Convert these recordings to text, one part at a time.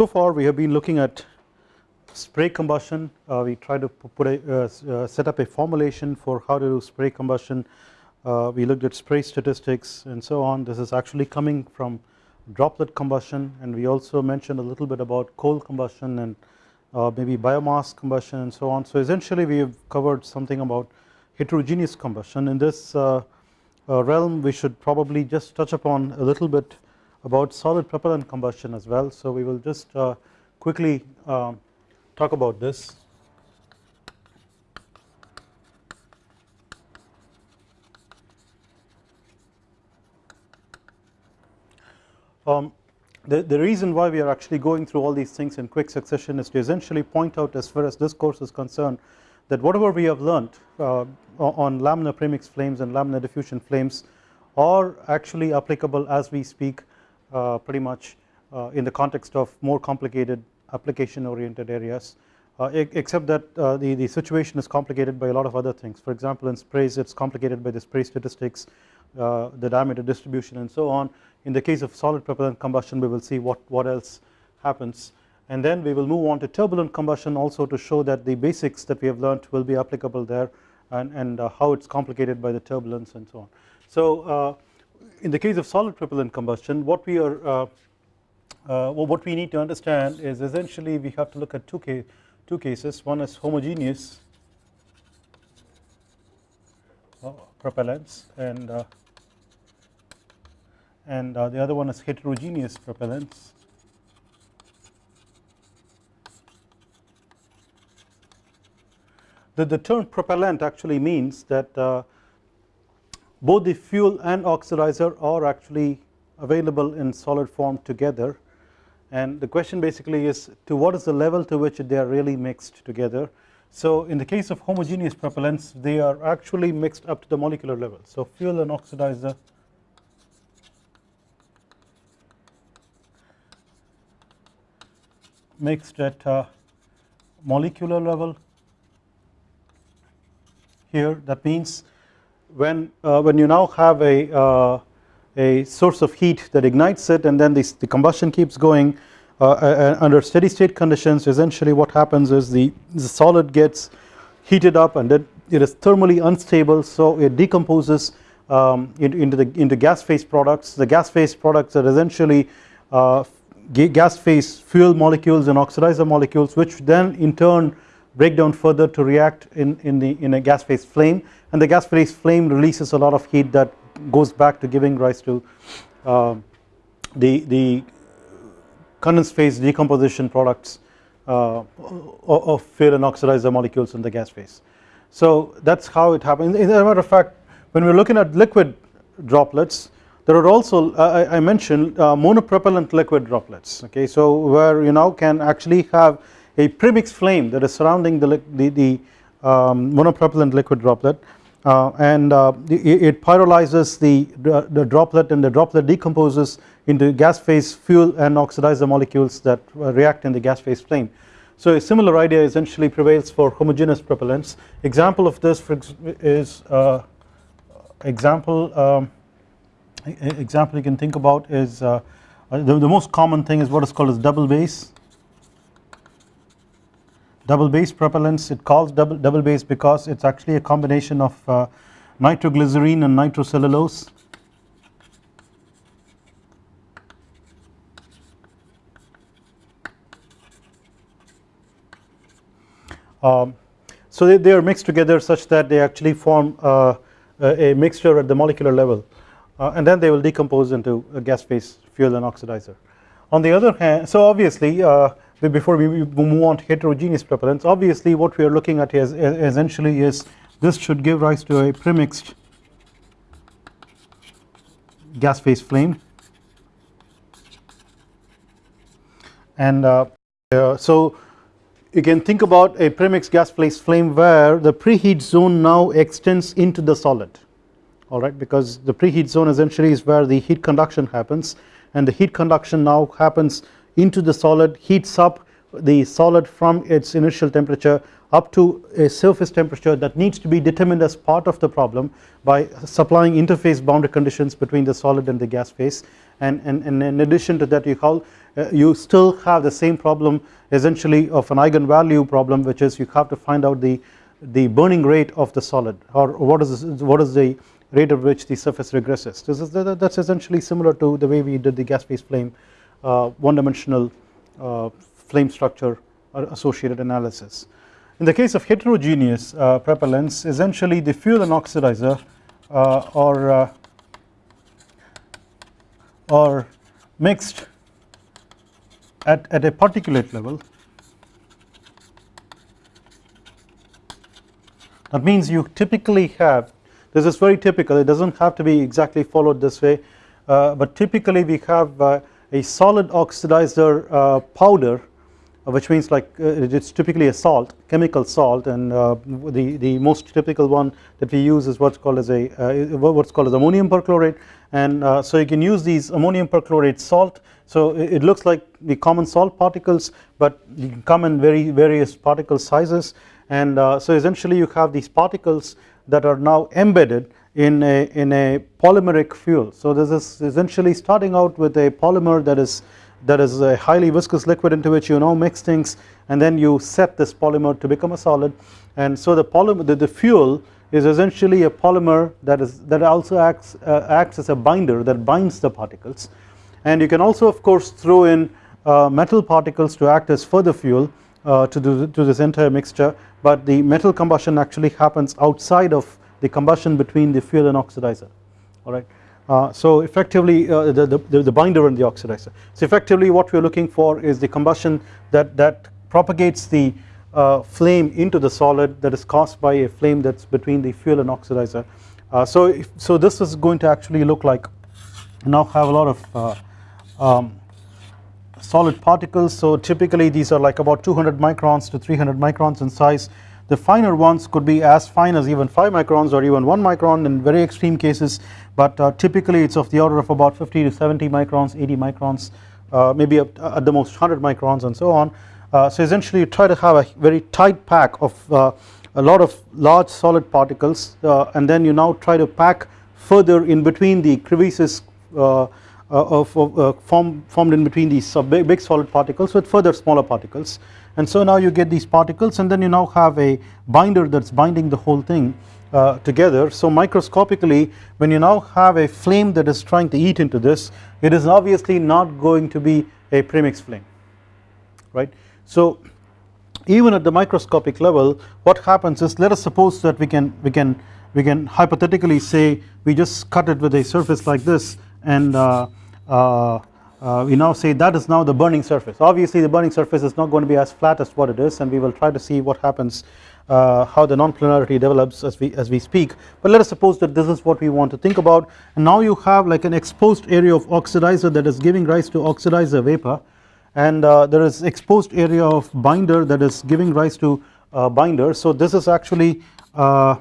So far we have been looking at spray combustion. Uh, we tried to put a uh, uh, set up a formulation for how to do spray combustion. Uh, we looked at spray statistics and so on. This is actually coming from droplet combustion. And we also mentioned a little bit about coal combustion and uh, maybe biomass combustion and so on. So essentially we have covered something about heterogeneous combustion. In this uh, realm we should probably just touch upon a little bit about solid propellant combustion as well so we will just quickly um, talk about this. Um, the, the reason why we are actually going through all these things in quick succession is to essentially point out as far as this course is concerned that whatever we have learnt uh, on laminar premix flames and laminar diffusion flames are actually applicable as we speak uh, pretty much uh, in the context of more complicated application oriented areas. Uh, except that uh, the, the situation is complicated by a lot of other things. For example in sprays it is complicated by the spray statistics uh, the diameter distribution and so on. In the case of solid propellant combustion we will see what, what else happens. And then we will move on to turbulent combustion also to show that the basics that we have learnt will be applicable there and, and uh, how it is complicated by the turbulence and so on. So uh, in the case of solid propellant combustion what we are uh, uh, well, what we need to understand is essentially we have to look at two, case, two cases. One is homogeneous uh, propellants and uh, and uh, the other one is heterogeneous propellants the, the term propellant actually means that uh, both the fuel and oxidizer are actually available in solid form together and the question basically is to what is the level to which they are really mixed together. So in the case of homogeneous propellants they are actually mixed up to the molecular level. So fuel and oxidizer mixed at uh, molecular level here that means when uh, when you now have a uh, a source of heat that ignites it and then the the combustion keeps going uh, uh, under steady state conditions essentially what happens is the, the solid gets heated up and it, it is thermally unstable so it decomposes um, into the into gas phase products. The gas phase products are essentially uh, gas phase fuel molecules and oxidizer molecules which then in turn break down further to react in, in the in a gas phase flame. And the gas phase flame releases a lot of heat that goes back to giving rise to uh, the, the condensed phase decomposition products uh, of fuel and oxidizer molecules in the gas phase. So that is how it happens. As a matter of fact when we are looking at liquid droplets there are also uh, I, I, mentioned uh, monopropellant liquid droplets. Okay so where you now can actually have a premix flame that is surrounding the, the, the um, monopropellant liquid droplet uh, and uh, it pyrolyzes the, the droplet and the droplet decomposes into gas phase fuel and oxidizer molecules that uh, react in the gas phase flame. So a similar idea essentially prevails for homogeneous propellants example of this for is uh, example um, example you can think about is uh, the, the most common thing is what is called as double base double base propellants it calls double, double base because it is actually a combination of uh, nitroglycerine and nitrocellulose. Um, so they, they, are mixed together such that they actually form uh, a mixture at the molecular level uh, and then they will decompose into a gas phase fuel and oxidizer. On the other hand so obviously uh, before we move on to heterogeneous propellants obviously what we are looking at is essentially is this should give rise to a premixed gas phase flame. And uh, uh, so you can think about a premixed gas phase flame where the preheat zone now extends into the solid alright because the preheat zone essentially is where the heat conduction happens and the heat conduction now happens into the solid heats up the solid from its initial temperature up to a surface temperature that needs to be determined as part of the problem by supplying interface boundary conditions between the solid and the gas phase. And, and, and in addition to that you call uh, you still have the same problem essentially of an eigenvalue problem which is you have to find out the the burning rate of the solid or what is what is the rate at which the surface regresses. This is that's essentially similar to the way we did the gas phase flame one dimensional uh, flame structure associated analysis. In the case of heterogeneous uh, propellants essentially the fuel and oxidizer uh, are uh, are mixed at, at a particulate level. That means you typically have this is very typical it does not have to be exactly followed this way uh, but typically we have uh, a solid oxidizer uh, powder uh, which means like uh, it is typically a salt chemical salt and uh, the the most typical one that we use is what's called as a what's called as ammonium perchlorate. And so you can use these ammonium perchlorate salt. So it looks like the common salt particles but you can come in very various particle sizes. And so essentially you have these particles that are now embedded in a in a polymeric fuel. So this is essentially starting out with a polymer that is that is a highly viscous liquid into which you now mix things and then you set this polymer to become a solid. And so the polymer the, the fuel is essentially a polymer that is that also acts uh, acts as a binder that binds the particles. And you can also of course throw in uh, metal particles to act as further fuel uh, to, do, to this entire mixture but the metal combustion actually happens outside of the combustion between the fuel and oxidizer alright uh, so effectively uh, the, the, the, binder and the oxidizer. So effectively what we are looking for is the combustion that, that propagates the uh, flame into the solid that is caused by a flame that is between the fuel and oxidizer. Uh, so, if, so this is going to actually look like now have a lot of uh, um, solid particles. So typically these are like about 200 microns to 300 microns in size. The finer ones could be as fine as even 5 microns or even 1 micron in very extreme cases. But uh, typically it is of the order of about 50 to 70 microns 80 microns uh, maybe at, the most 100 microns and so on. Uh, so essentially you try to have a very tight pack of uh, a lot of large solid particles uh, and then you now try to pack further in between the crevices uh, form, formed in between these big, big solid particles with further smaller particles. And so now you get these particles and then you now have a binder that is binding the whole thing uh, together. So microscopically when you now have a flame that is trying to eat into this it is obviously not going to be a premix flame right? So even at the microscopic level what happens is let us suppose that we can we can we can hypothetically say we just cut it with a surface like this and uh, uh, uh, we now say that is now the burning surface. Obviously the burning surface is not going to be as flat as what it is and we will try to see what happens uh, how the non-planarity develops as we as we speak. But let us suppose that this is what we want to think about. And now you have like an exposed area of oxidizer that is giving rise to oxidizer vapor. And uh, there is exposed area of binder that is giving rise to uh, binder. So this is actually uh,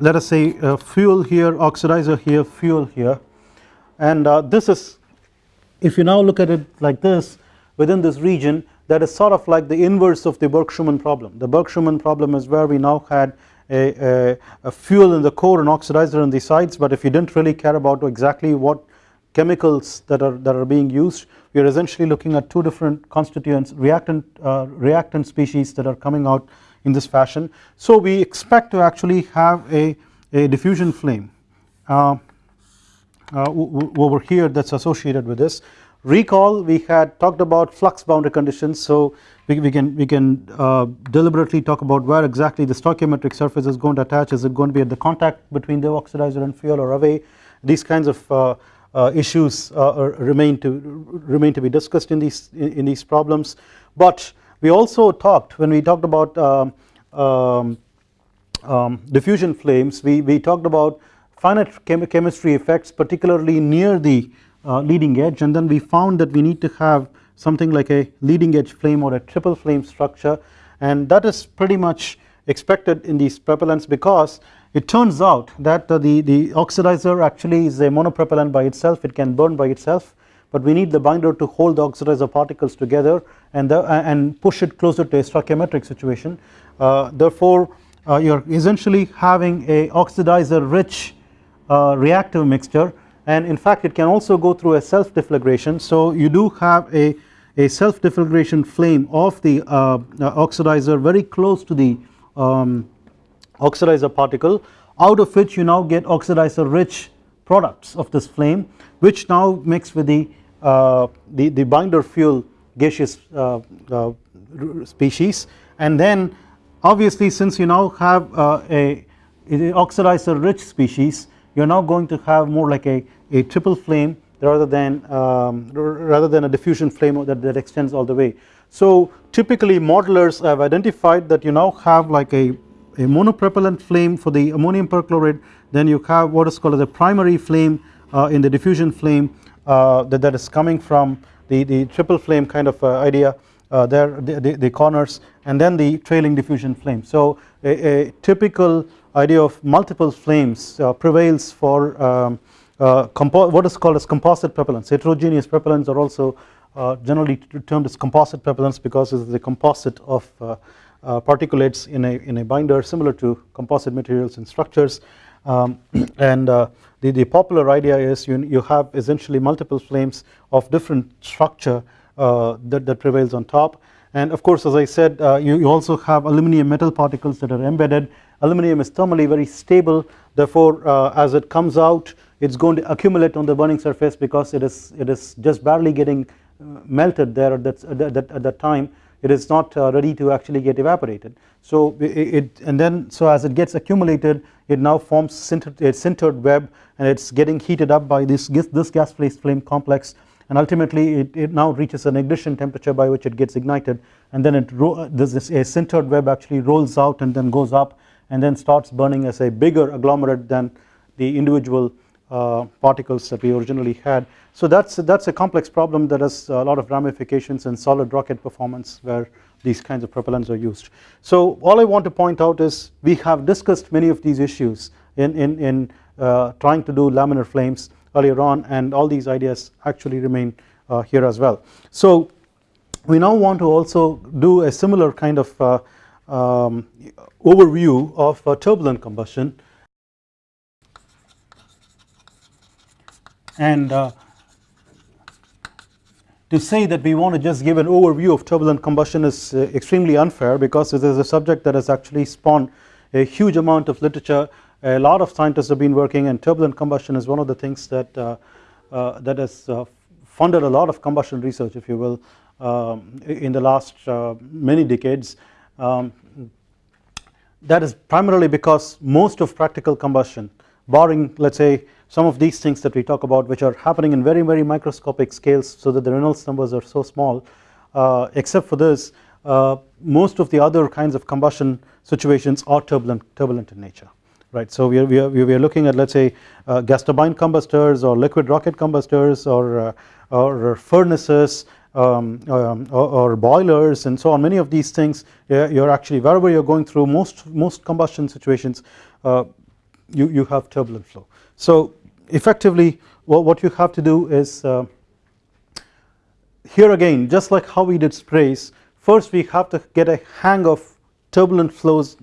let us say uh, fuel here oxidizer here fuel here and this is if you now look at it like this within this region that is sort of like the inverse of the Burke-Schumann problem. The Burke-Schumann problem is where we now had a, a, a, fuel in the core and oxidizer on the sides but if you didn't really care about exactly what chemicals that are that are being used we are essentially looking at two different constituents reactant uh, reactant species that are coming out in this fashion. So we expect to actually have a, a diffusion flame. Uh, uh, over here that is associated with this. Recall we had talked about flux boundary conditions so we, we can we can uh, deliberately talk about where exactly the stoichiometric surface is going to attach. Is it going to be at the contact between the oxidizer and fuel or away? These kinds of uh, uh, issues uh, remain to remain to be discussed in these in, these problems. But we also talked when we talked about um, um, um, diffusion flames we, we talked about finite chem chemistry effects particularly near the uh, leading edge and then we found that we need to have something like a leading edge flame or a triple flame structure and that is pretty much expected in these propellants because it turns out that uh, the, the oxidizer actually is a monopropellant by itself. It can burn by itself but we need the binder to hold the oxidizer particles together and the, and push it closer to a stoichiometric situation. Uh, therefore uh, you are essentially having a oxidizer rich uh, reactive mixture. And in fact it can also go through a self deflagration so you do have a, a self deflagration flame of the uh, oxidizer very close to the um, oxidizer particle out of which you now get oxidizer rich products of this flame which now mix with the, uh, the, the binder fuel gaseous uh, uh, species. And then obviously since you now have uh, a, a oxidizer rich species you are now going to have more like a, a triple flame rather than um, rather than a diffusion flame that, that extends all the way. So typically modelers have identified that you now have like a, a monopropellant flame for the ammonium perchlorate then you have what is called as a primary flame uh, in the diffusion flame uh, that, that is coming from the, the triple flame kind of uh, idea there the, the, the, corners and then the trailing diffusion flame. So a, a typical idea of multiple flames uh, prevails for um, uh, what is called as composite propellants heterogeneous propellants are also uh, generally termed as composite propellants because it is the composite of uh, uh, particulates in a in a binder similar to composite materials and structures um, and the, the popular idea is you, you have essentially multiple flames of different structure that, that prevails on top. And of course as I said you, you also have aluminum metal particles that are embedded. Aluminum is thermally very stable. Therefore uh, as it comes out it is going to accumulate on the burning surface because it is it is just barely getting uh, melted there at that, at that, at that time. It is not uh, ready to actually get evaporated. So it, and then so as it gets accumulated it now forms a sintered web and it is getting heated up by this this gas phase flame complex and ultimately it, it now reaches an ignition temperature by which it gets ignited and then it this a sintered web actually rolls out and then goes up and then starts burning as a bigger agglomerate than the individual uh, particles that we originally had. So that's that's a complex problem that has a lot of ramifications in solid rocket performance where these kinds of propellants are used. So all I want to point out is we have discussed many of these issues in in, in uh, trying to do laminar flames earlier on and all these ideas actually remain uh, here as well. So we now want to also do a similar kind of uh, um, overview of uh, turbulent combustion and uh, to say that we want to just give an overview of turbulent combustion is uh, extremely unfair because it is a subject that has actually spawned a huge amount of literature a lot of scientists have been working and turbulent combustion is one of the things that uh, uh, that has uh, funded a lot of combustion research if you will um, in the last many decades. Um, that is primarily because most of practical combustion barring let us say some of these things that we talk about which are happening in very very microscopic scales so that the Reynolds numbers are so small uh, except for this uh, most of the other kinds of combustion situations are turbulent turbulent in nature right so we are, we are, we are looking at let us say uh, gas turbine combustors or liquid rocket combustors or, uh, or furnaces um, um, or, or, boilers and so on many of these things you are actually wherever you are going through most most combustion situations uh, you, you have turbulent flow. So effectively what, what you have to do is uh, here again just like how we did sprays first we have to get a hang of turbulent flows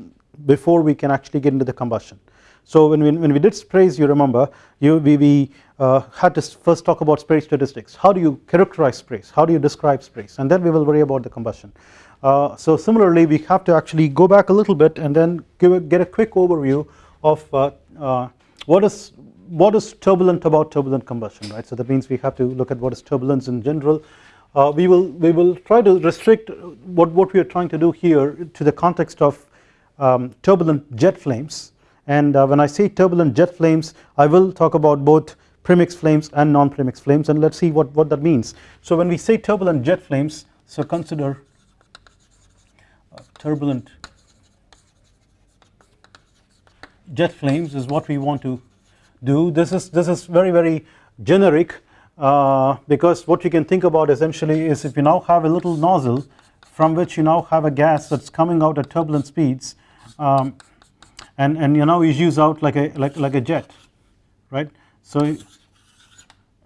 before we can actually get into the combustion. So when we, when we did sprays you remember you, we, we uh, had to first talk about spray statistics. How do you characterize sprays? How do you describe sprays? And then we will worry about the combustion. Uh, so similarly we have to actually go back a little bit and then a, get a quick overview of uh, uh, what is what is turbulent about turbulent combustion right? So that means we have to look at what is turbulence in general. Uh, we will we will try to restrict what what we are trying to do here to the context of um, turbulent jet flames and uh, when I say turbulent jet flames I will talk about both premix flames and non-premix flames and let us see what, what that means. So when we say turbulent jet flames so consider turbulent jet flames is what we want to do this is this is very very generic uh, because what you can think about essentially is if you now have a little nozzle from which you now have a gas that's coming out at turbulent speeds um, and and you know you use out like a like like a jet right so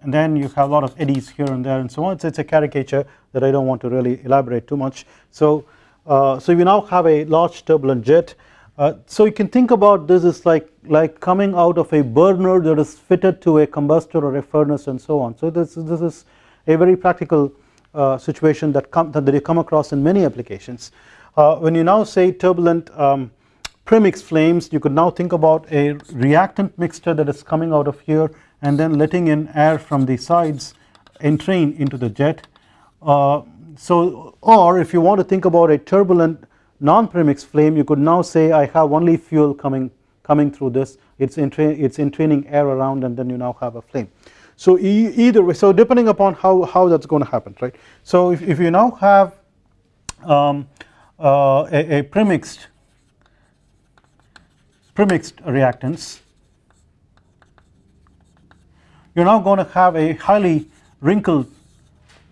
and then you have a lot of eddies here and there and so on it's, it's a caricature that I don't want to really elaborate too much so uh, so we now have a large turbulent jet Uh, so you can think about this as like like coming out of a burner that is fitted to a combustor or a furnace and so on. So this this is a very practical uh, situation that come that you come across in many applications. Uh, when you now say turbulent um, premix flames you could now think about a reactant mixture that is coming out of here and then letting in air from the sides entering into the jet. Uh, so or if you want to think about a turbulent non-premix flame you could now say I have only fuel coming coming through this it's it's entraining air around and then you now have a flame. So e either way so depending upon how, how that's going to happen right. So if, if you now have um, uh, a, a premixed premixed reactants. You are now going to have a highly wrinkled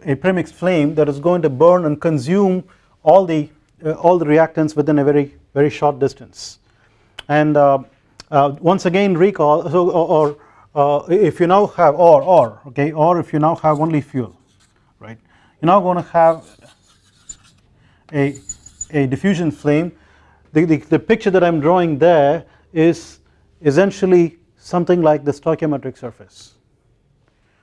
a premix flame that is going to burn and consume all the uh, all the reactants within a very very short distance. And uh, uh, once again recall so or, or uh, if you now have or or okay or if you now have only fuel right? You're now going to have a a diffusion flame. The, the, the picture that I'm drawing there is essentially something like the stoichiometric surface.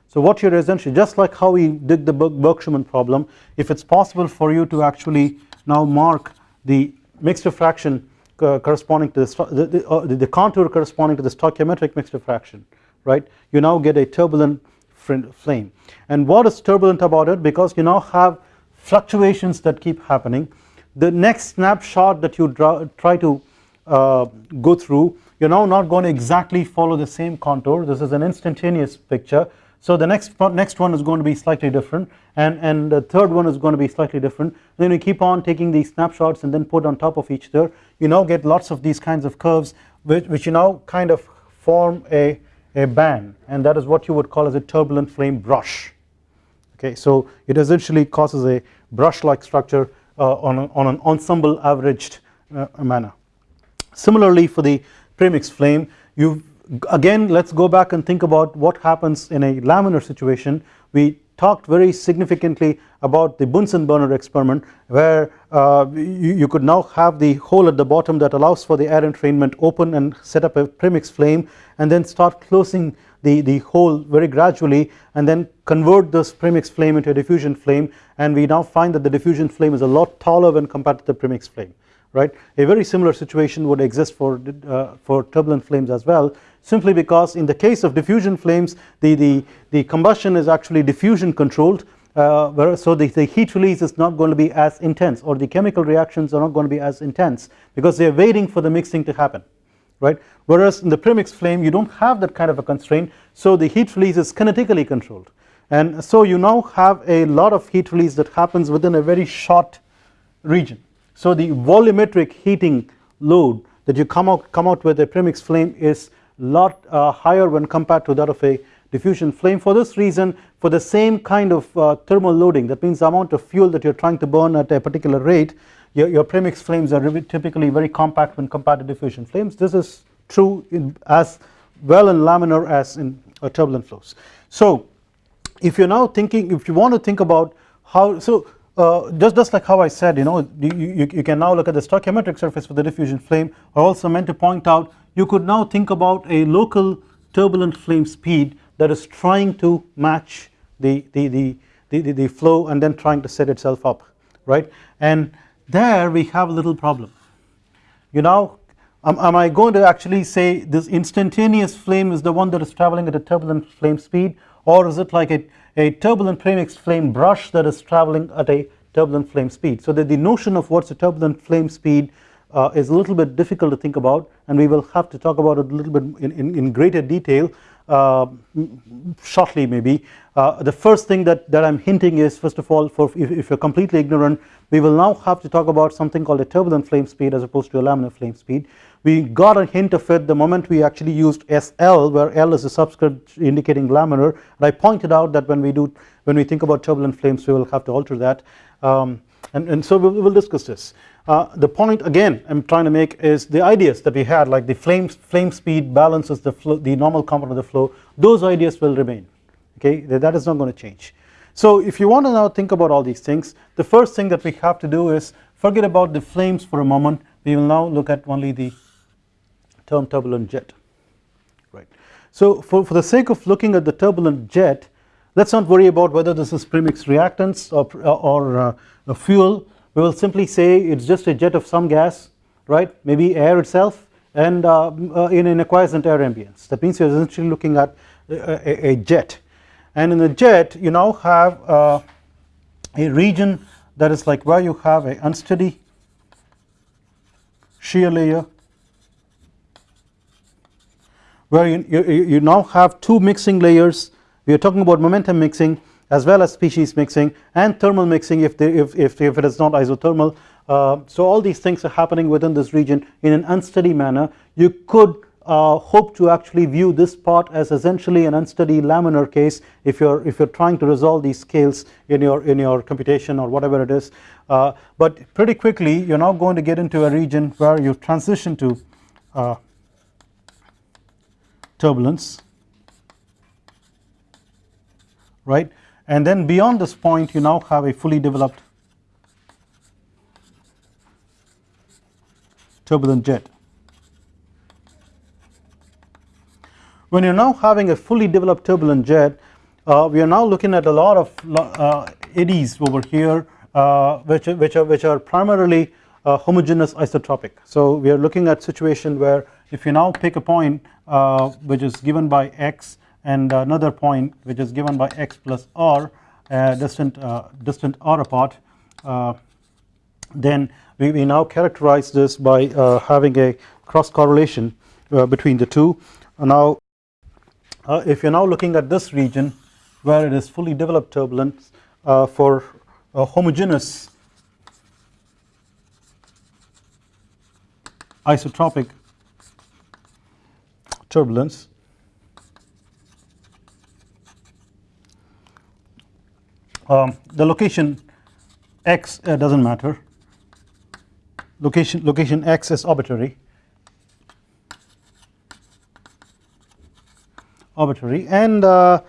So what you're essentially just like how we did the Burke-Schumann problem if it's possible for you to actually now mark the mixture fraction uh, corresponding to the, the, the, uh, the, contour corresponding to the stoichiometric mixture fraction right? You now get a turbulent flame. And what is turbulent about it? Because you now have fluctuations that keep happening. The next snapshot that you draw, try to uh, go through you are now not going to exactly follow the same contour. This is an instantaneous picture. So the next next one is going to be slightly different and and the third one is going to be slightly different. Then you keep on taking these snapshots and then put on top of each other. You now get lots of these kinds of curves which, which you now kind of form a a band and that is what you would call as a turbulent flame brush. Okay so it essentially causes a brush like structure uh, on, a, on an ensemble averaged uh, manner. Similarly for the premix flame you again let us go back and think about what happens in a laminar situation. We talked very significantly about the Bunsen burner experiment where uh, you, you, could now have the hole at the bottom that allows for the air entrainment open and set up a premix flame and then start closing the, the hole very gradually and then convert this premix flame into a diffusion flame. And we now find that the diffusion flame is a lot taller when compared to the premix flame right. A very similar situation would exist for, uh, for turbulent flames as well simply because in the case of diffusion flames the, the, the combustion is actually diffusion controlled uh, so the, the, heat release is not going to be as intense or the chemical reactions are not going to be as intense because they are waiting for the mixing to happen right? Whereas in the premix flame you don't have that kind of a constraint so the heat release is kinetically controlled. And so you now have a lot of heat release that happens within a very short region so the volumetric heating load that you come out come out with a premix flame is lot uh, higher when compared to that of a diffusion flame for this reason for the same kind of uh, thermal loading that means the amount of fuel that you are trying to burn at a particular rate your, your premix flames are typically very compact when compared to diffusion flames this is true in as well in laminar as in uh, turbulent flows. So if you are now thinking if you want to think about how so uh, just, just like how I said you know you, you, you, can now look at the stoichiometric surface for the diffusion flame I also meant to point out you could now think about a local turbulent flame speed that is trying to match the, the, the, the, the flow and then trying to set itself up right? And there we have a little problem. You know am, am I going to actually say this instantaneous flame is the one that is traveling at a turbulent flame speed or is it like a a turbulent premix flame brush that is traveling at a turbulent flame speed. So that the notion of what's a turbulent flame speed uh, is a little bit difficult to think about and we will have to talk about it a little bit in, in, in greater detail uh, shortly maybe. Uh, the first thing that, that I'm hinting is first of all for if, if, you're completely ignorant we will now have to talk about something called a turbulent flame speed as opposed to a laminar flame speed we got a hint of it the moment we actually used SL where L is a subscript indicating laminar. And I pointed out that when we do when we think about turbulent flames we will have to alter that. Um, and, and so we will discuss this. Uh, the point again I am trying to make is the ideas that we had like the flame, flame speed balances the flow the normal component of the flow those ideas will remain. Okay? That is not going to change. So if you want to now think about all these things the first thing that we have to do is forget about the flames for a moment. We will now look at only the term turbulent jet. Right. So for, for the sake of looking at the turbulent jet let us not worry about whether this is premix reactants or, or uh, fuel. We will simply say it is just a jet of some gas right maybe air itself and uh, uh, in an quiescent air ambience. That means you are essentially looking at a, a, jet. And in the jet you now have uh, a region that is like where you have a unsteady shear layer where you, you, you now have two mixing layers. We are talking about momentum mixing as well as species mixing and thermal mixing if, they, if, if, if it is not isothermal. Uh, so all these things are happening within this region in an unsteady manner. You could uh, hope to actually view this part as essentially an unsteady laminar case if you're if you're trying to resolve these scales in your in your computation or whatever it is. Uh, but pretty quickly you're now going to get into a region where you transition to uh, turbulence right and then beyond this point you now have a fully developed turbulent jet when you are now having a fully developed turbulent jet uh, we are now looking at a lot of uh, eddies over here uh, which, which, are, which are primarily uh, homogeneous isotropic. So we are looking at situation where if you now pick a point Uh, which is given by x and another point which is given by x plus r uh, distant, uh, distant r apart then we, we now characterize this by having a cross correlation between the two. Now uh, if you are now looking at this region where it is fully developed turbulence uh, for homogeneous isotropic turbulence. Um, the location x uh, does not matter. Location location x is arbitrary. Arbitrary. And uh,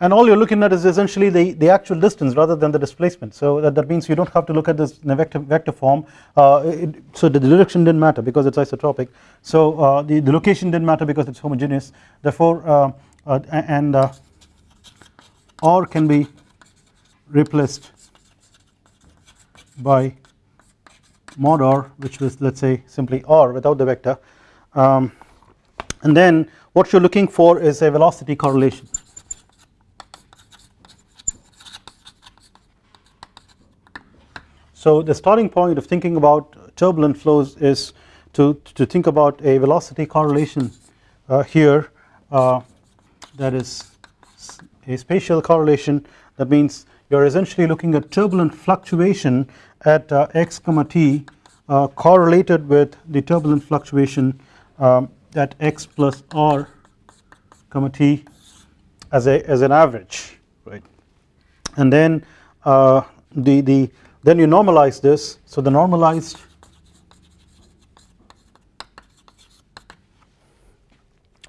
and all you're looking at is essentially the, the actual distance rather than the displacement. So that, that means you don't have to look at this in a vector, vector form. Uh, it, so the direction didn't matter because it's isotropic. So uh, the, the location didn't matter because it's homogeneous. Therefore uh, uh and uh, R can be replaced by mod R which was let's say simply R without the vector. Um, and then what you are looking for is a velocity correlation. So the starting point of thinking about turbulent flows is to, to think about a velocity correlation uh, here uh, that is a spatial correlation. That means you are essentially looking at turbulent fluctuation at uh, x comma t uh, correlated with the turbulent fluctuation um, that x plus r comma t as a as an average right? And then uh, the the then you normalize this. So the normalized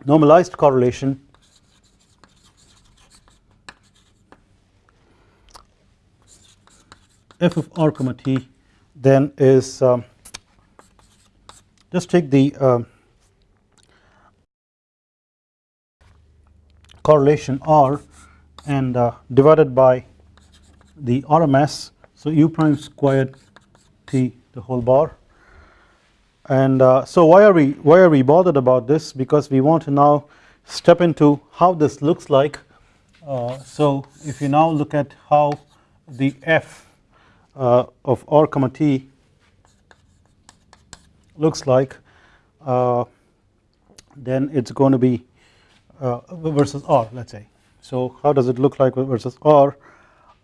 normalized correlation f of r comma t then is um, just take the uh, correlation R and uh, divided by the RMS so u prime squared t the whole bar. And uh, so why are we why are we bothered about this? Because we want to now step into how this looks like. Uh, so if you now look at how the f uh, of r comma t looks like uh, then it's going to be uh, versus R let us say. So how does it look like versus R?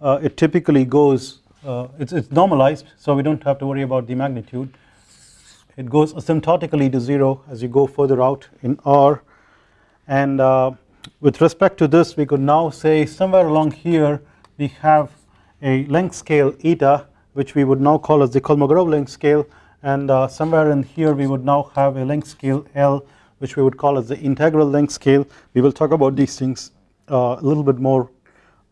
Uh, it typically goes uh, it's, it's normalized so we don't have to worry about the magnitude. It goes asymptotically to 0 as you go further out in R. And uh, with respect to this we could now say somewhere along here we have a length scale eta which we would now call as the Kolmogorov length scale. And uh, somewhere in here we would now have a length scale L which we would call as the integral length scale. We will talk about these things uh, a little bit more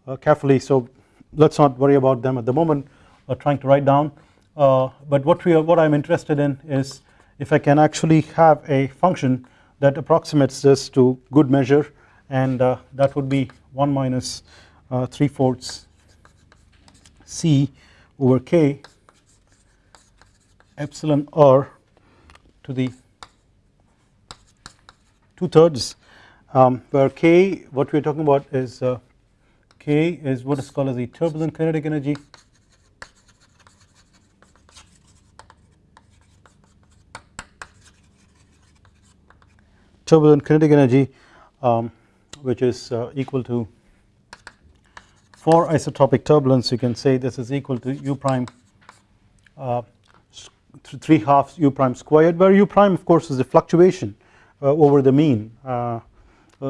uh, carefully. So let us not worry about them at the moment or trying to write down. Uh, but what we are, what I am interested in is if I can actually have a function that approximates this to good measure and uh, that would be 1 minus uh, 3 fourths c over k epsilon r to the 2 thirds. Um, where k what we are talking about is uh, k is what is called as the turbulent kinetic energy. Turbulent kinetic energy um, which is uh, equal to for isotropic turbulence. You can say this is equal to u prime uh, 3 halves u prime squared where u prime of course is the fluctuation uh, over the mean uh, uh,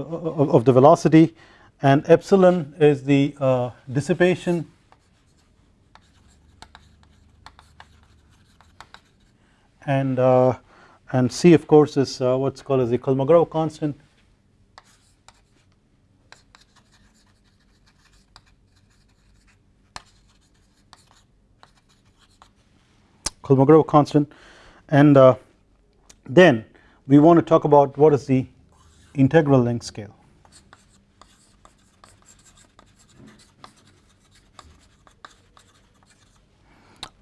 of the velocity and epsilon is the uh, dissipation. And and C of course is uh, what's called as the Kolmogorov constant. Kolmogorov constant. And uh, then we want to talk about what is the integral length scale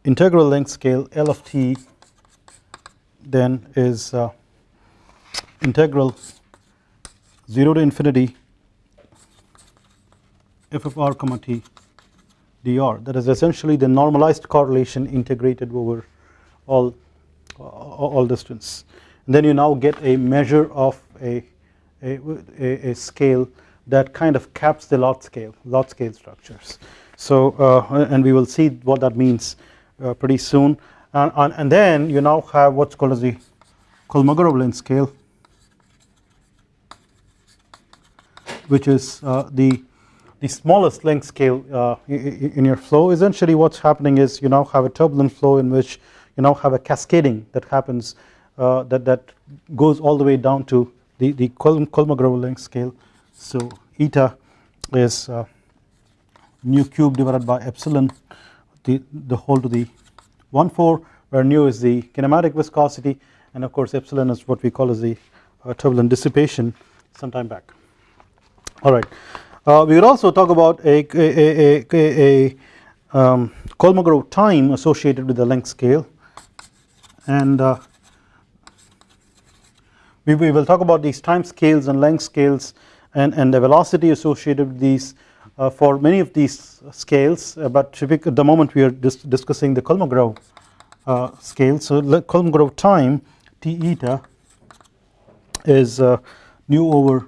integral length scale L of t then is uh, integral 0 to infinity f of r comma t dr. That is essentially the normalized correlation integrated over all all distance. And then you now get a measure of a, a, a, scale that kind of caps the lot scale lot scale structures. So uh, and we will see what that means uh, pretty soon. And, and, and then you now have what's called as the Kolmogorov length scale which is uh, the the smallest length scale uh, in your flow. Essentially what's happening is you now have a turbulent flow in which you now have a cascading that happens uh, that that goes all the way down to the the Kolmogorov length scale. So eta is uh, nu cube divided by epsilon the the whole to the 1 4 where nu is the kinematic viscosity and of course epsilon is what we call as the uh, turbulent dissipation some time back. Alright, uh, we will also talk about a, a, a, a um, Kolmogorov time associated with the length scale and uh, we, we will talk about these time scales and length scales and, and the velocity associated with these for many of these scales uh, but at the moment we are dis discussing the Kolmogorov uh, scale. So Kolmogorov time T eta is nu over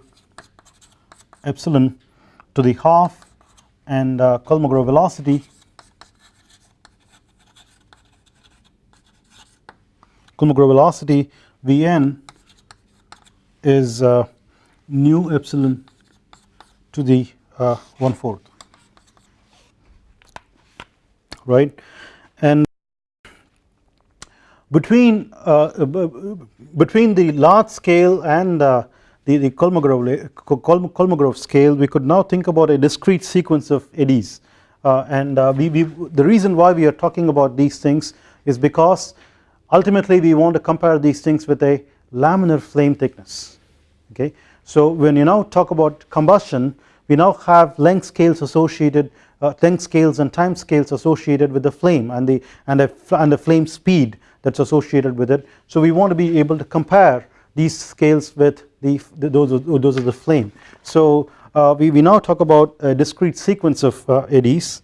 epsilon to the half and uh, Kolmogorov velocity Kolmogorov velocity Vn is uh, nu epsilon to the uh, 1 fourth. Right? And between uh, between the large scale and uh, the, the Kolmogorov, Kolmogorov scale we could now think about a discrete sequence of eddies. Uh, and uh, we, we, the reason why we are talking about these things is because ultimately we want to compare these things with a laminar flame thickness. Okay. So when you now talk about combustion we now have length scales associated uh, length scales and time scales associated with the flame and the and the, and the flame speed that's associated with it. So we want to be able to compare these scales with the, the those those of the flame. So uh, we, we now talk about a discrete sequence of uh, eddies.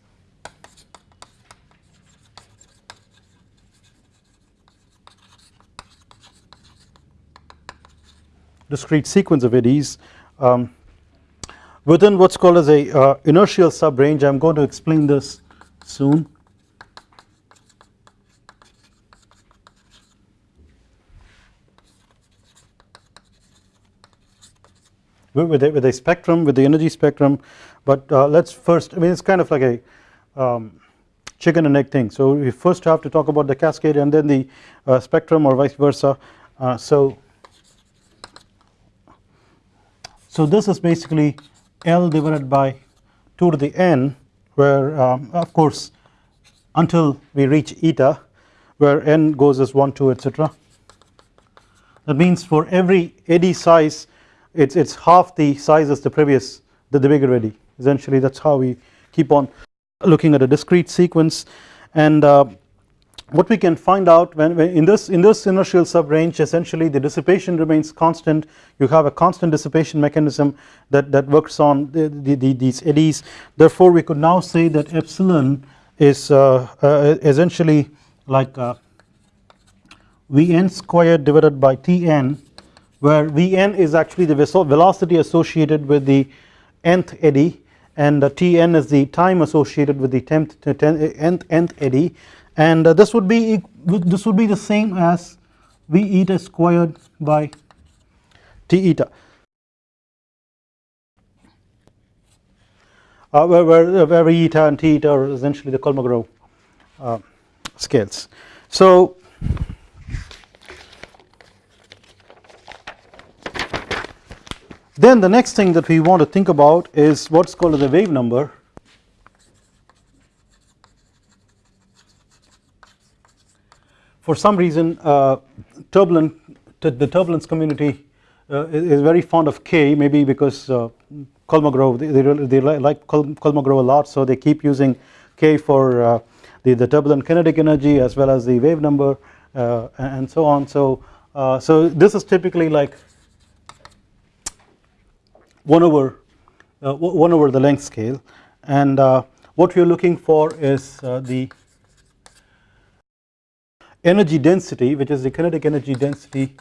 Discrete sequence of eddies um, within what's called as a uh, inertial subrange. I am going to explain this soon. With a, with a spectrum with the energy spectrum. But uh, let's first I mean it's kind of like a um, chicken and egg thing. So we first have to talk about the cascade and then the uh, spectrum or vice versa. Uh, so so this is basically L divided by 2 to the n where um, of course until we reach eta where n goes as 1 2 etc that means for every eddy size it's it's half the size as the previous the, the bigger eddy essentially that's how we keep on looking at a discrete sequence. And uh, what we can find out when, when, in this in this inertial subrange essentially the dissipation remains constant. You have a constant dissipation mechanism that that works on the, the, the, these eddies. Therefore we could now say that epsilon is uh, uh, essentially like uh, Vn squared divided by Tn where Vn is actually the velocity associated with the nth eddy and Tn is the time associated with the tenth, nth, nth eddy and uh, this would be this would be the same as v eta squared by t eta uh, where, where, where v eta and t eta are essentially the Kolmogorov uh, scales. So then the next thing that we want to think about is what's called the wave number for some reason uh, turbulent the turbulence community uh, is very fond of K maybe because uh, Kolmogorov they, they, they like Kolmogorov a lot so they keep using K for uh, the, the turbulent kinetic energy as well as the wave number uh, and so on. So uh, so this is typically like 1 over uh, 1 over the length scale. And what we are looking for is the energy density which is the kinetic energy density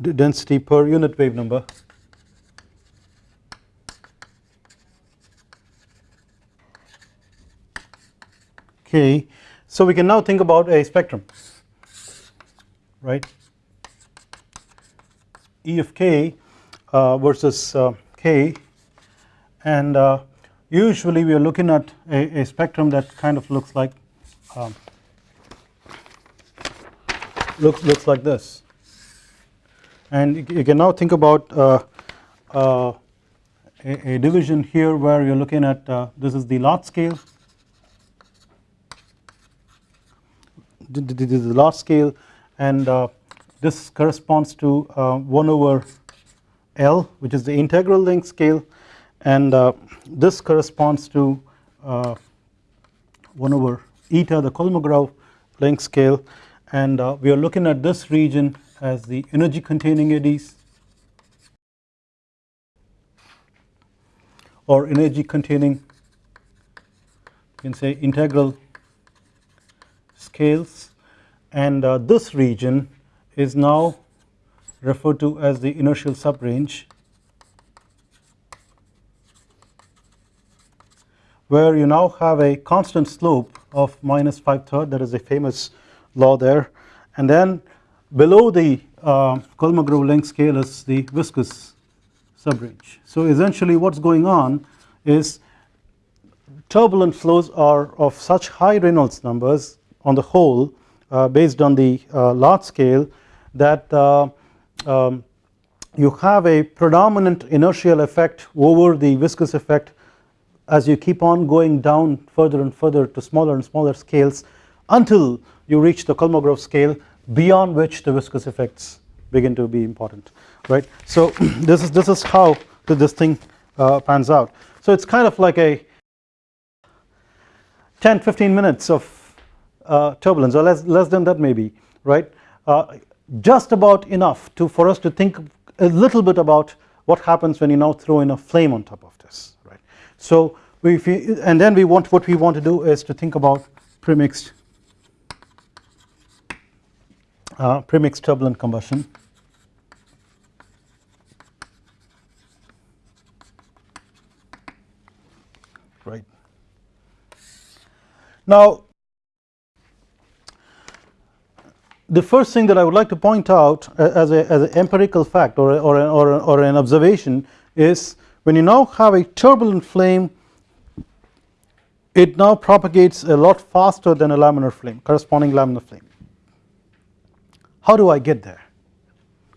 density per unit wave number. Okay so we can now think about a spectrum right? E of k uh, versus uh, k and uh, usually we are looking at a, a spectrum that kind of looks like um, looks looks like this. And you can now think about uh, uh, a, a, division here where you're looking at uh, this is the lot scale. This is the lot scale and uh, this corresponds to uh, 1 over L which is the integral length scale and uh, this corresponds to uh, 1 over eta the Kolmogorov length scale. And uh, we are looking at this region as the energy containing eddies or energy containing you can say integral scales. And uh, this region is now referred to as the inertial subrange where you now have a constant slope of minus 5 third that is a famous law there and then below the uh, Kolmogorov length scale is the viscous subrange. So essentially what's going on is turbulent flows are of such high Reynolds numbers on the whole uh, based on the uh, lot scale that uh, um, you have a predominant inertial effect over the viscous effect as you keep on going down further and further to smaller and smaller scales until you reach the Kolmogorov scale beyond which the viscous effects begin to be important right. So this is this is how this thing uh, pans out. So it's kind of like a 10 15 minutes of uh, turbulence or less less than that maybe right uh, just about enough to for us to think a little bit about what happens when you now throw in a flame on top of this right. So we and then we want what we want to do is to think about premixed uh, premixed turbulent combustion right. Now the first thing that I would like to point out as a as an empirical fact or or or, or an observation is when you now have a turbulent flame it now propagates a lot faster than a laminar flame corresponding laminar flame. How do I get there?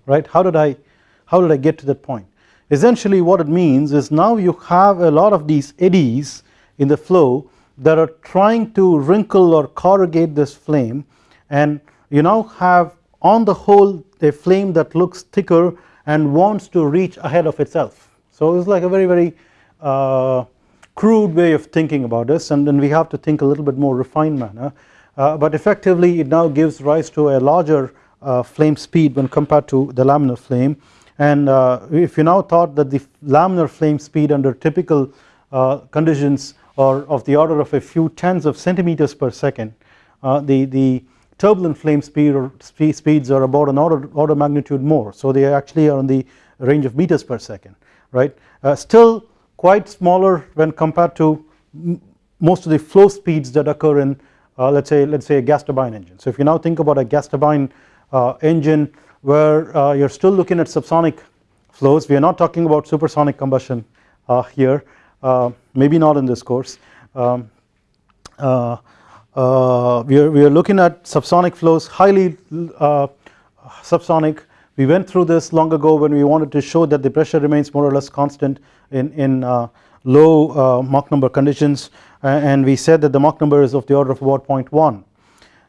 Right? How did I how did I get to that point? Essentially what it means is now you have a lot of these eddies in the flow that are trying to wrinkle or corrugate this flame and you now have on the whole a flame that looks thicker and wants to reach ahead of itself. So it's like a very very uh, crude way of thinking about this and then we have to think a little bit more refined manner. Uh, but effectively it now gives rise to a larger uh, flame speed when compared to the laminar flame. And uh, if you now thought that the laminar flame speed under typical uh, conditions are of the order of a few tens of centimeters per second uh, the the turbulent flame speed or speeds are about an order order magnitude more. So they actually are in the range of meters per second right? Uh, still quite smaller when compared to most of the flow speeds that occur in uh, let's say let's say a gas turbine engine. So if you now think about a gas turbine uh, engine where uh, you're still looking at subsonic flows we are not talking about supersonic combustion uh, here uh, maybe not in this course. Um, uh, we are we are looking at subsonic flows highly subsonic we went through this long ago when we wanted to show that the pressure remains more or less constant in in low Mach number conditions and we said that the Mach number is of the order of about 0.1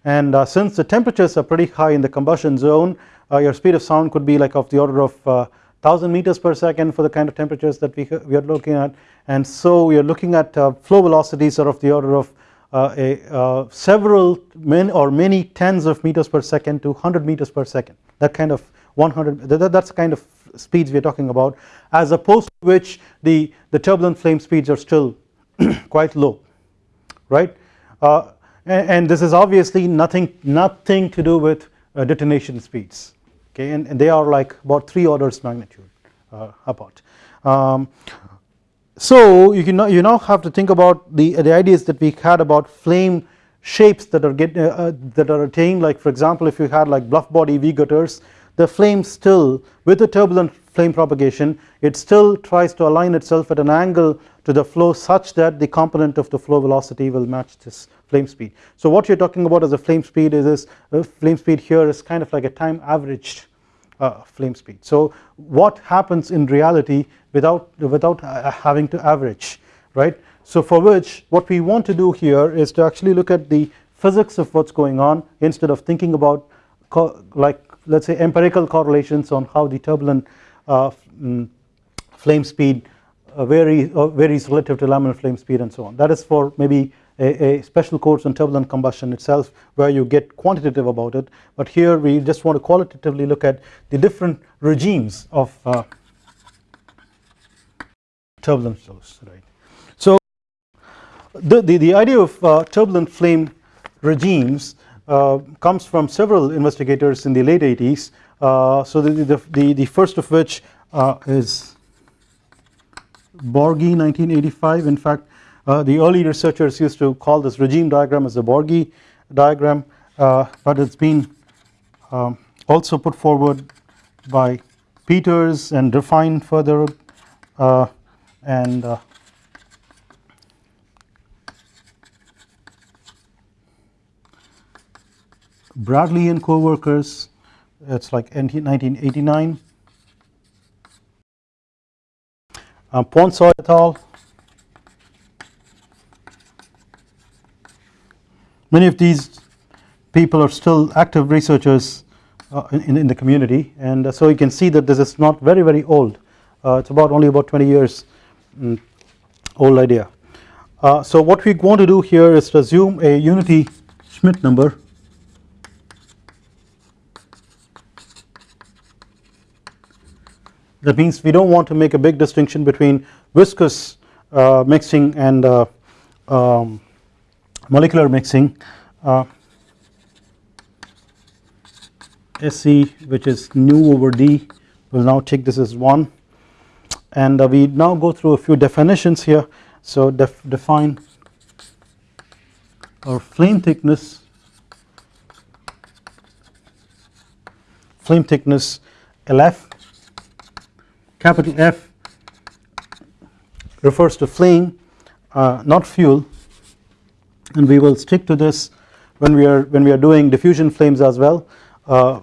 and uh, since the temperatures are pretty high in the combustion zone uh, your speed of sound could be like of the order of 1000 uh, meters per second for the kind of temperatures that we, we are looking at. And so we are looking at flow velocities are of the order of a, several many or many tens of meters per second to 100 meters per second. That kind of 100 that, that's kind of speeds we are talking about as opposed to which the, the turbulent flame speeds are still quite low right? Uh, and this is obviously nothing nothing to do with uh, detonation speeds okay? And, and, they are like about 3 orders magnitude uh, apart. Um, so you can now, you now have to think about the the ideas that we had about flame shapes that are get uh, uh, that are attained. Like for example if you had like bluff body V gutters the flame still with the turbulent flame propagation it still tries to align itself at an angle to the flow such that the component of the flow velocity will match this flame speed. So what you're talking about as a flame speed is this flame speed here is kind of like a time averaged uh, flame speed. So what happens in reality without without uh, having to average right. So for which what we want to do here is to actually look at the physics of what's going on instead of thinking about like let's say empirical correlations on how the turbulent uh, mm, flame speed uh, varies, uh, varies relative to laminar flame speed and so on that is for maybe a, a, special course on turbulent combustion itself where you get quantitative about it but here we just want to qualitatively look at the different regimes of uh, turbulent flows right. So the, the, the idea of uh, turbulent flame regimes comes from several investigators in the late 80s uh, so the, the, the, the, first of which uh, is Borghi 1985 in fact uh, the early researchers used to call this regime diagram as the Borghi diagram uh, but it's been um, also put forward by Peters and refined further uh, and Bradley and co-workers it's like 1989 um, Poinsot et al many of these people are still active researchers uh, in, in the community and uh, so you can see that this is not very very old. Uh, it's about only about 20 years um, old idea. Uh, so what we want to do here is to assume a unity Schmidt number that means we do not want to make a big distinction between viscous uh, mixing and uh, um, molecular mixing uh, SC which is nu over d. We will now take this as 1 and uh, we now go through a few definitions here. So def define our flame thickness flame thickness LF capital F refers to flame uh, not fuel. And we will stick to this when we are when we are doing diffusion flames as well uh,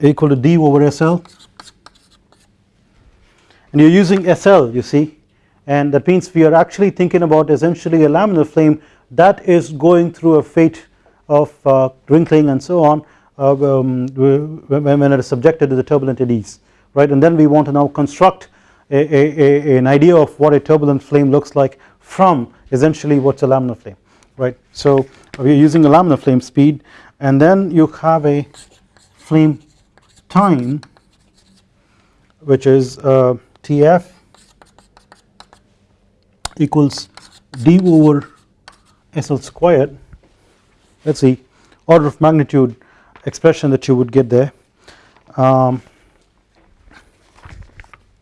equal to D over SL and you're using SL you see. And that means we are actually thinking about essentially a laminar flame that is going through a fate of uh, wrinkling and so on uh, um, when it is subjected to the turbulent eddies right and then we want to now construct a, a, a, an idea of what a turbulent flame looks like from essentially what's a laminar flame right. So we are using a laminar flame speed and then you have a flame time which is uh, Tf equals d over SL squared let us see order of magnitude expression that you would get there. Um,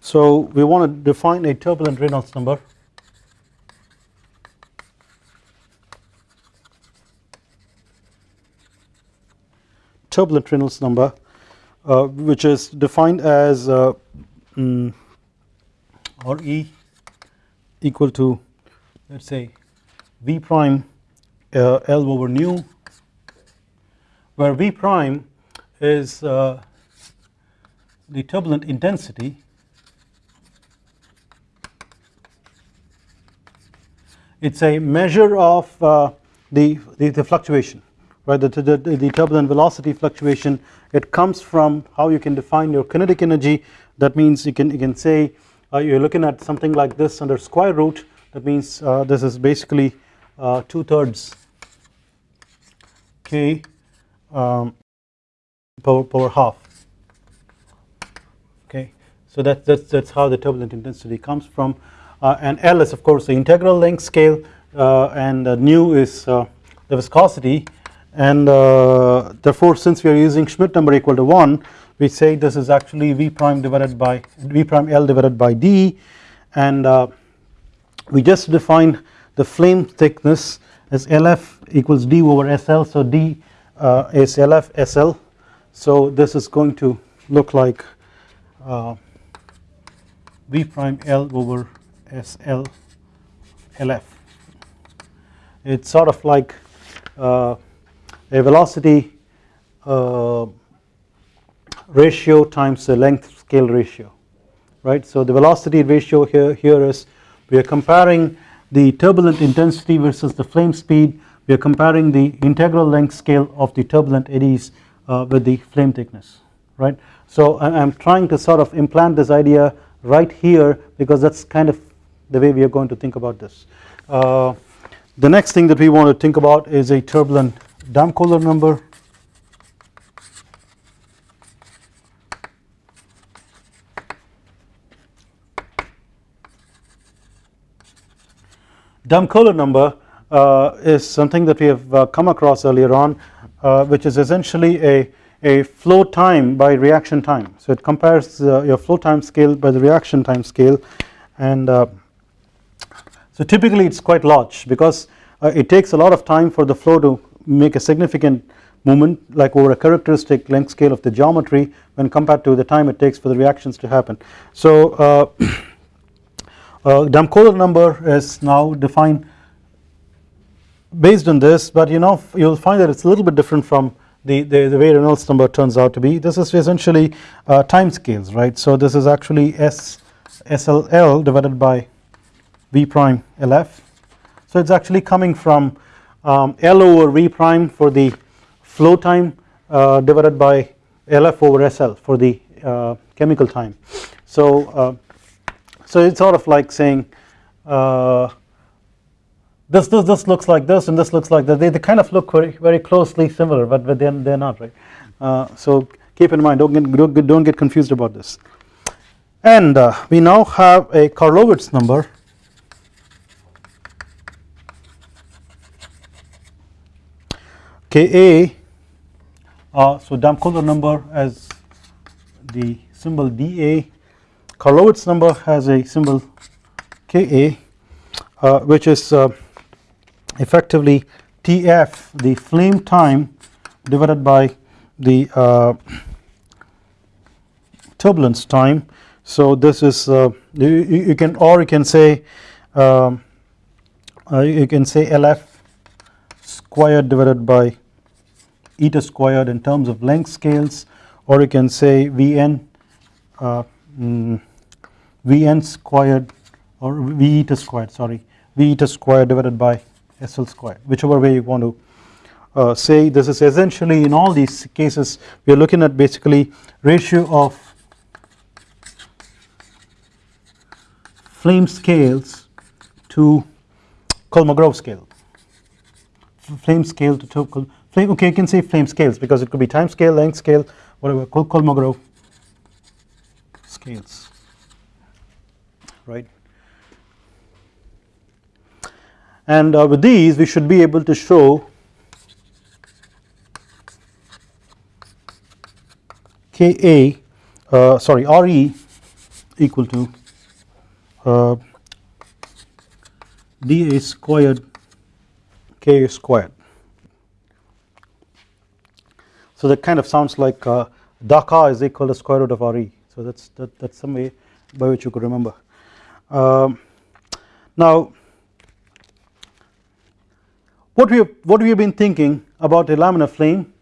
so we want to define a turbulent Reynolds number. Turbulent Reynolds number uh, which is defined as uh, mm, or E equal to let us say V prime uh, L over nu where V prime is uh, the turbulent intensity it is a measure of uh, the, the, the, fluctuation right? The, the, the, turbulent velocity fluctuation it comes from how you can define your kinetic energy. That means you can you can say uh, you are looking at something like this under square root. That means uh, this is basically uh, 2 thirds k um, power, power half. Okay? So that, that's, that's how the turbulent intensity comes from and L is of course the integral length scale uh, and uh, nu is uh, the viscosity. And uh, therefore since we are using Schmidt number equal to 1 we say this is actually V prime divided by V prime L divided by D. And uh, we just define the flame thickness as LF equals D over SL so D uh, is LF SL so this is going to look like uh, V prime L over SL LF it's sort of like uh, a velocity uh, ratio times the length scale ratio right? So the velocity ratio here here is we are comparing the turbulent intensity versus the flame speed. We are comparing the integral length scale of the turbulent eddies uh, with the flame thickness right. So I am trying to sort of implant this idea right here because that is kind of the way we are going to think about this. Uh, the next thing that we want to think about is a turbulent Damkohler number Damkohler number uh, is something that we have uh, come across earlier on uh, which is essentially a, a flow time by reaction time. So it compares your flow time scale by the reaction time scale and so typically it is quite large because it takes a lot of time for the flow to make a significant movement like over a characteristic length scale of the geometry when compared to the time it takes for the reactions to happen. So uh, uh, Damkohler number is now defined based on this but you know you will find that it is a little bit different from the, the, the, way Reynolds number turns out to be this is essentially uh, time scales right so this is actually S SLL divided by V prime LF so it is actually coming from um, L over V prime for the flow time uh, divided by LF over SL for the uh, chemical time. So uh, so it is sort of like saying uh, this, this, this looks like this and this looks like that. They, they kind of look very, very closely similar but, but they're not right? Uh, so keep in mind don't get, don't, get confused about this. And uh, we now have a Karlowitz number Ka uh, so Damkohler number as the symbol dA Karlowitz number has a symbol Ka uh, which is uh, effectively Tf the flame time divided by the uh, turbulence time. So this is uh, you, you, can or you can say um, uh, you can say Lf squared divided by eta squared in terms of length scales or you can say Vn uh, mm, Vn squared or V eta squared sorry V eta squared divided by SL squared whichever way you want to uh, say this is essentially in all these cases we are looking at basically ratio of flame scales to Kolmogorov scale. Flame scale to flame okay you can say flame scales because it could be time scale length scale whatever Kolmogorov scales right and uh, with these we should be able to show Ka uh, sorry Re equal to uh, dA squared Ka squared. So that kind of sounds like uh, daka is equal to square root of Re. So that's that, that's some way by which you could remember. Um, now what we have, what we have been thinking about a laminar flame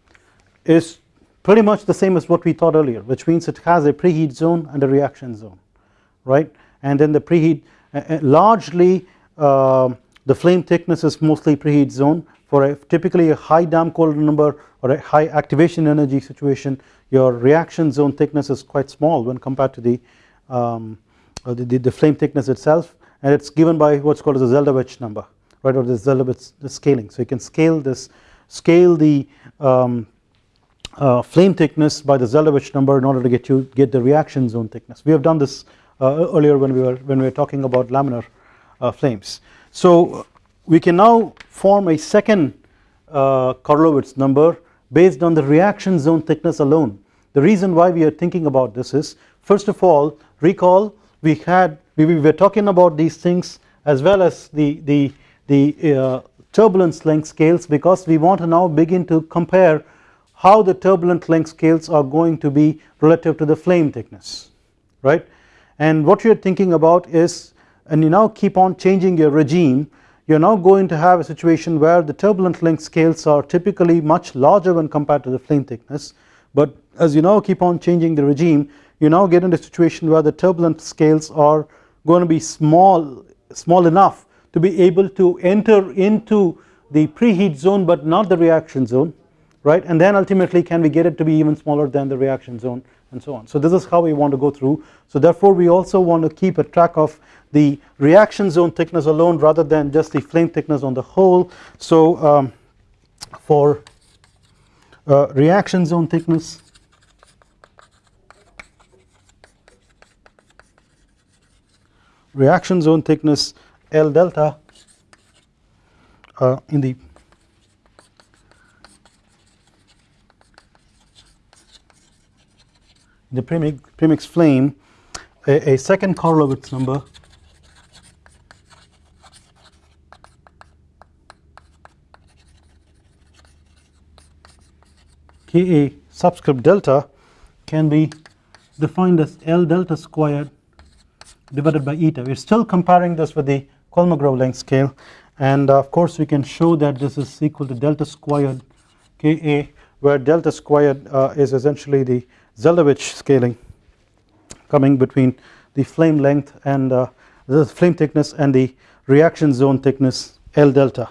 is pretty much the same as what we thought earlier which means it has a preheat zone and a reaction zone right and then the preheat uh, largely uh, the flame thickness is mostly preheat zone for a typically a high Damkohler number or a high activation energy situation your reaction zone thickness is quite small when compared to the, um, uh, the, the, the, flame thickness itself and it is given by what is called as a Zeldovich number right or the Zeldovich scaling so you can scale this scale the um, uh, flame thickness by the Zeldovich number in order to get you get the reaction zone thickness. We have done this uh, earlier when we were when we were talking about laminar uh, flames. So we can now form a second uh, number based on the reaction zone thickness alone. The reason why we are thinking about this is first of all recall we had we, we were talking about these things as well as the the the uh, turbulence length scales because we want to now begin to compare how the turbulent length scales are going to be relative to the flame thickness right and what you are thinking about is and you now keep on changing your regime. You are now going to have a situation where the turbulent length scales are typically much larger when compared to the flame thickness. But as you now keep on changing the regime you now get into a situation where the turbulent scales are going to be small small enough to be able to enter into the preheat zone but not the reaction zone right? And then ultimately can we get it to be even smaller than the reaction zone and so on. So this is how we want to go through. So therefore we also want to keep a track of the reaction zone thickness alone rather than just the flame thickness on the whole. So um, for uh, reaction zone thickness reaction zone thickness L delta uh, in the the premix, flame a, a second Karlowitz number Ka subscript delta can be defined as L delta squared divided by eta. We are still comparing this with the Kolmogorov length scale and uh, of course we can show that this is equal to delta squared Ka where delta squared uh, is essentially the Zeldovich scaling coming between the flame length and uh, the flame thickness and the reaction zone thickness L delta.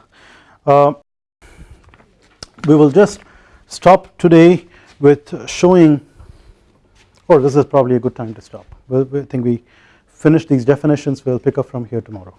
Uh, we will just stop today with showing or this is probably a good time to stop. We'll, I think we finish these definitions we will pick up from here tomorrow.